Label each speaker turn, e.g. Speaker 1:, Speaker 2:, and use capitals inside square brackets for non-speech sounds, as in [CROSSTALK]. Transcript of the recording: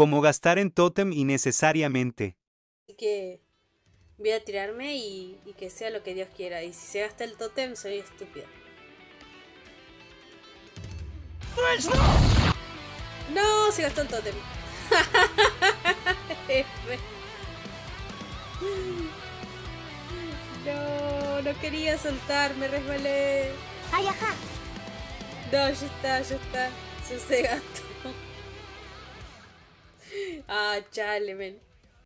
Speaker 1: Como gastar en tótem innecesariamente.
Speaker 2: Así que voy a tirarme y, y que sea lo que Dios quiera. Y si se gasta el tótem, soy estúpida. No, se gastó el tótem. [LAUGHS] No, no quería soltar, me resbalé.
Speaker 3: ¡Ay, ajá!
Speaker 2: No, ya está, ya está. Se, se gastó. Ah, chale, men.